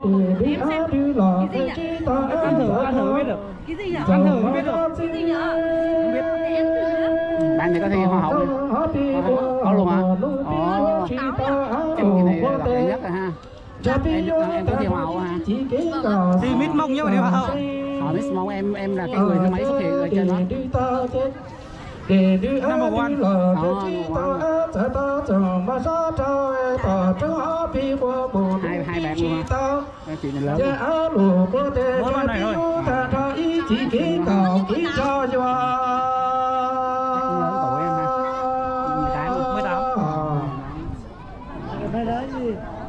Ăn thử, ăn thử mới được. Cái gì nhỉ? Ăn thử mới biết được. cái gì nhỉ? Không biết. em bạn thì có thi hoa hậu có luôn hả? ồ em cái này là đẹp nhất rồi ha. Em, em có thi hoa hậu ha. Thì mít mông nhá mà đi hoa hậu. họ biết mong em em là cái người thứ mấy xuất hiện ở trên đó? Number one gió trời tỏ trứng ó bi của bù hai hai bạn luôn tao. Chị lù cô tê cho đi ta cho ý chỉ ký cầu ký cho cho mới đó mới